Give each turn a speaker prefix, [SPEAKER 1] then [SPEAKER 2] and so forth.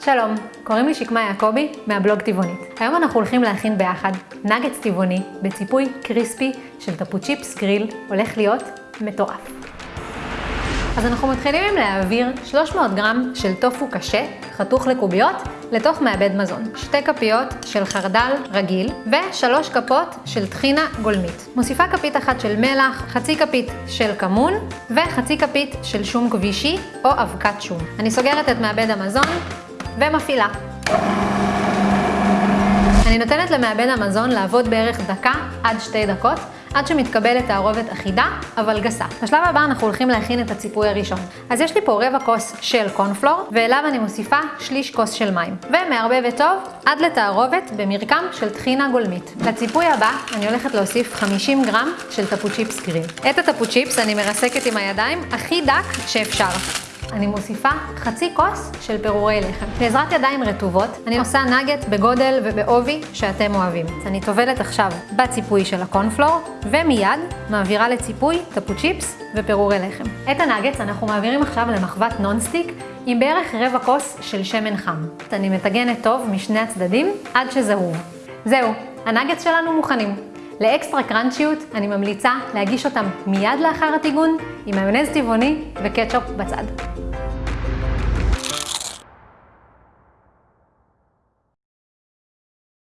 [SPEAKER 1] שלום, קוראים לי שקמה יעקבי מהבלוג טבעונית. היום אנחנו הולכים להכין ביחד נגץ טבעוני בציפוי קריספי של טפוצ'יפס גריל, הולך להיות מטורף. אז אנחנו מתחילים עם להעביר 300 גרם של טופו קשה, חתוך לקוביות, לתוך מעבד מזון. שתי כפיות של חרדל רגיל ושלוש כפות של טחינה גולמית. מוסיפה כפית אחת של מלח, חצי כפית של כמון וחצי כפית של שום כבישי או אבקת שום. אני סוגרת את מעבד המזון ומפעילה. אני נותנת למעבד המזון לעבוד בערך דקה עד שתי דקות, עד שמתקבלת תערובת אחידה, אבל גסה. בשלב הבא אנחנו הולכים להכין את הציפוי הראשון. אז יש לי פה רבע כוס של קורנפלור, ואליו אני מוסיפה שליש כוס של מים. ומערבבת טוב עד לתערובת במרקם של טחינה גולמית. לציפוי הבא אני הולכת להוסיף 50 גרם של טפוצ'יפס גריל. את הטפוצ'יפס אני מרסקת עם הידיים הכי דק שאפשר. אני מוסיפה חצי כוס של פירורי לחם. בעזרת ידיים רטובות, אני עושה נגט בגודל ובעובי שאתם אוהבים. אז אני טובלת עכשיו בציפוי של הקורנפלור, ומיד מעבירה לציפוי תפוצ'יפס ופירורי לחם. את הנגטס אנחנו מעבירים עכשיו למחבת nonstick עם בערך רבע כוס של שמן חם. אני מטגנת טוב משני הצדדים עד שזהוב. זהו, הנגטס שלנו מוכנים. לאקסטרה קראנצ'יות אני ממליצה להגיש אותם מיד לאחר הטיגון עם מיונז טבעוני וקטשופ בצד.